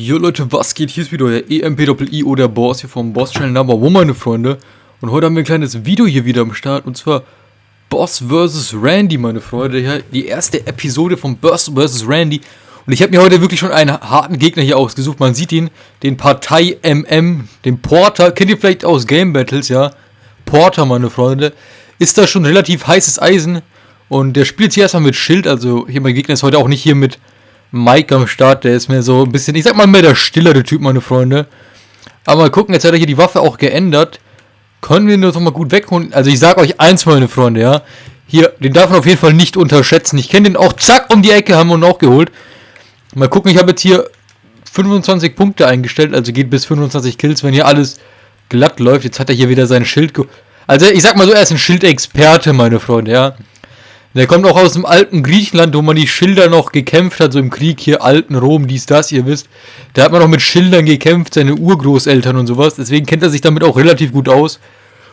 Jo Leute, was geht? Hier ist wieder euer EMPII oder Boss hier vom Boss Channel Number One, meine Freunde. Und heute haben wir ein kleines Video hier wieder am Start. Und zwar Boss vs. Randy, meine Freunde. Ja, die erste Episode von Boss vs. Randy. Und ich habe mir heute wirklich schon einen harten Gegner hier ausgesucht. Man sieht ihn, den Partei MM, den Porter. Kennt ihr vielleicht aus Game Battles, ja? Porter, meine Freunde. Ist da schon relativ heißes Eisen. Und der spielt hier erstmal mit Schild. Also hier mein Gegner ist heute auch nicht hier mit Mike am Start, der ist mir so ein bisschen, ich sag mal mehr der stillere Typ, meine Freunde. Aber mal gucken, jetzt hat er hier die Waffe auch geändert. Können wir ihn doch mal gut wegholen. Also ich sag euch eins, meine Freunde, ja. Hier, den darf man auf jeden Fall nicht unterschätzen. Ich kenne den auch, zack, um die Ecke haben wir ihn auch geholt. Mal gucken, ich habe jetzt hier 25 Punkte eingestellt, also geht bis 25 Kills, wenn hier alles glatt läuft. Jetzt hat er hier wieder sein Schild Also ich sag mal so, er ist ein Schildexperte, meine Freunde, ja. Der kommt auch aus dem alten Griechenland, wo man die Schilder noch gekämpft hat, so im Krieg hier, alten Rom, dies, das, ihr wisst. Da hat man noch mit Schildern gekämpft, seine Urgroßeltern und sowas. Deswegen kennt er sich damit auch relativ gut aus.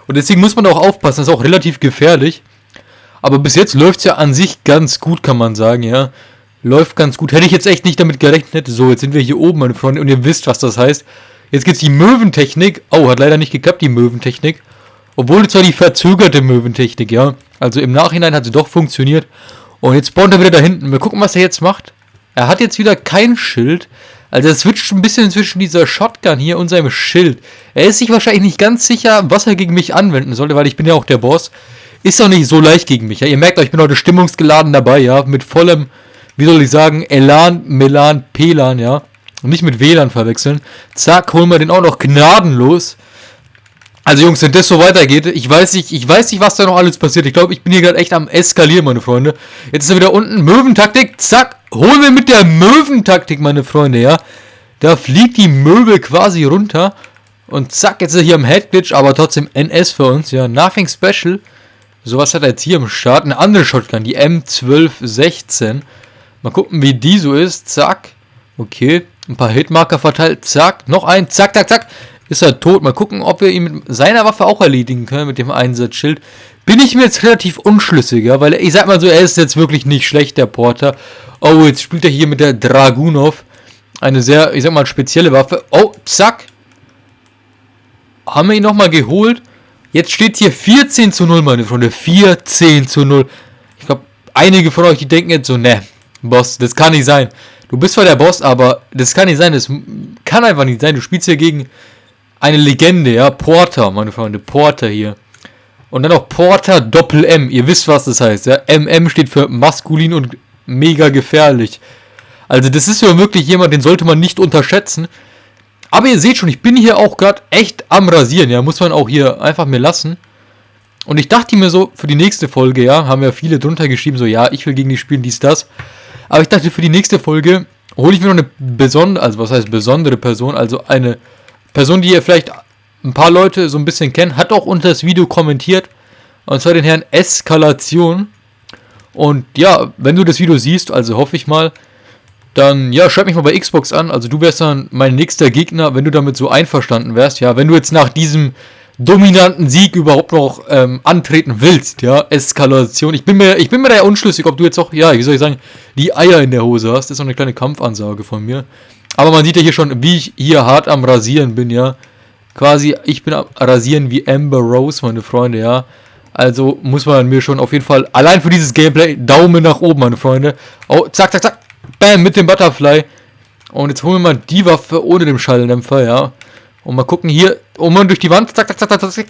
Und deswegen muss man auch aufpassen, das ist auch relativ gefährlich. Aber bis jetzt läuft es ja an sich ganz gut, kann man sagen, ja. Läuft ganz gut. Hätte ich jetzt echt nicht damit gerechnet. So, jetzt sind wir hier oben, meine Freunde, und ihr wisst, was das heißt. Jetzt gibt's die Möwentechnik. Oh, hat leider nicht geklappt, die Möwentechnik. Obwohl zwar die verzögerte Möwentechnik, ja. Also im Nachhinein hat sie doch funktioniert. Und jetzt spawnt er wieder da hinten. Wir gucken, was er jetzt macht. Er hat jetzt wieder kein Schild. Also er switcht ein bisschen zwischen dieser Shotgun hier und seinem Schild. Er ist sich wahrscheinlich nicht ganz sicher, was er gegen mich anwenden sollte, weil ich bin ja auch der Boss. Ist auch nicht so leicht gegen mich. Ja? Ihr merkt euch, ich bin heute stimmungsgeladen dabei, ja. Mit vollem, wie soll ich sagen, Elan, Melan, Pelan, ja. Und nicht mit WLAN verwechseln. Zack, holen wir den auch noch gnadenlos. Also Jungs, wenn das so weitergeht, ich weiß nicht, ich weiß nicht, was da noch alles passiert. Ich glaube, ich bin hier gerade echt am eskalieren, meine Freunde. Jetzt ist er wieder unten. Möwentaktik, zack. Holen wir mit der Möwentaktik, meine Freunde, ja. Da fliegt die Möbel quasi runter. Und zack, jetzt ist er hier am Headglitch, aber trotzdem NS für uns, ja. Nothing special. Sowas hat er jetzt hier im Start. Eine andere Shotgun, die M1216. Mal gucken, wie die so ist. Zack. Okay. Ein paar Hitmarker verteilt. Zack. Noch ein. Zack, zack, zack ist er tot. Mal gucken, ob wir ihn mit seiner Waffe auch erledigen können, mit dem Einsatzschild. Bin ich mir jetzt relativ unschlüssiger, weil ich sag mal so, er ist jetzt wirklich nicht schlecht, der Porter. Oh, jetzt spielt er hier mit der Dragunov. Eine sehr, ich sag mal, spezielle Waffe. Oh, zack. Haben wir ihn nochmal geholt. Jetzt steht hier 14 zu 0, meine Freunde. 14 zu 0. Ich glaube, einige von euch, die denken jetzt so, ne, Boss, das kann nicht sein. Du bist zwar der Boss, aber das kann nicht sein. Das kann einfach nicht sein. Du spielst hier gegen eine Legende, ja. Porter, meine Freunde. Porter hier. Und dann auch Porter Doppel M. Ihr wisst, was das heißt, ja. MM steht für maskulin und mega gefährlich. Also das ist ja wirklich jemand, den sollte man nicht unterschätzen. Aber ihr seht schon, ich bin hier auch gerade echt am Rasieren, ja. Muss man auch hier einfach mir lassen. Und ich dachte mir so, für die nächste Folge, ja, haben ja viele drunter geschrieben, so, ja, ich will gegen die spielen, dies, das. Aber ich dachte, für die nächste Folge hole ich mir noch eine besondere, also was heißt besondere Person, also eine Person, die ihr vielleicht ein paar Leute so ein bisschen kennt, hat auch unter das Video kommentiert. Und zwar den Herrn Eskalation. Und ja, wenn du das Video siehst, also hoffe ich mal, dann ja, schreib mich mal bei Xbox an. Also du wärst dann mein nächster Gegner, wenn du damit so einverstanden wärst. Ja, wenn du jetzt nach diesem dominanten Sieg überhaupt noch ähm, antreten willst, ja, Eskalation. Ich bin mir, ich bin mir da ja unschlüssig, ob du jetzt auch, ja, wie soll ich sagen, die Eier in der Hose hast. Das ist so eine kleine Kampfansage von mir. Aber man sieht ja hier schon, wie ich hier hart am Rasieren bin, ja. Quasi, ich bin am Rasieren wie Amber Rose, meine Freunde, ja. Also muss man mir schon auf jeden Fall, allein für dieses Gameplay, Daumen nach oben, meine Freunde. Oh, zack, zack, zack. Bam, mit dem Butterfly. Und jetzt holen wir mal die Waffe ohne dem Schalldämpfer, ja. Und mal gucken hier, oh man, durch die Wand, zack, zack, zack, zack, zack.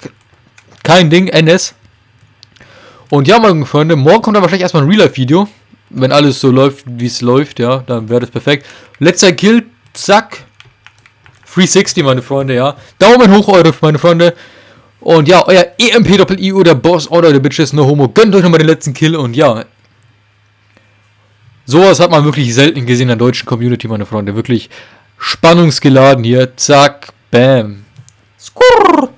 Kein Ding, NS. Und ja, meine Freunde, morgen kommt dann wahrscheinlich erstmal ein Real-Life-Video. Wenn alles so läuft, wie es läuft, ja, dann wäre das perfekt. Letzter Kill, Zack. 360, meine Freunde, ja. Daumen hoch, eure, meine Freunde. Und ja, euer EMP-Doppel-I oder Boss Order der Bitches, no homo. Gönnt euch nochmal den letzten Kill und ja. Sowas hat man wirklich selten gesehen in der deutschen Community, meine Freunde. Wirklich spannungsgeladen hier. Zack, bam. Skurr.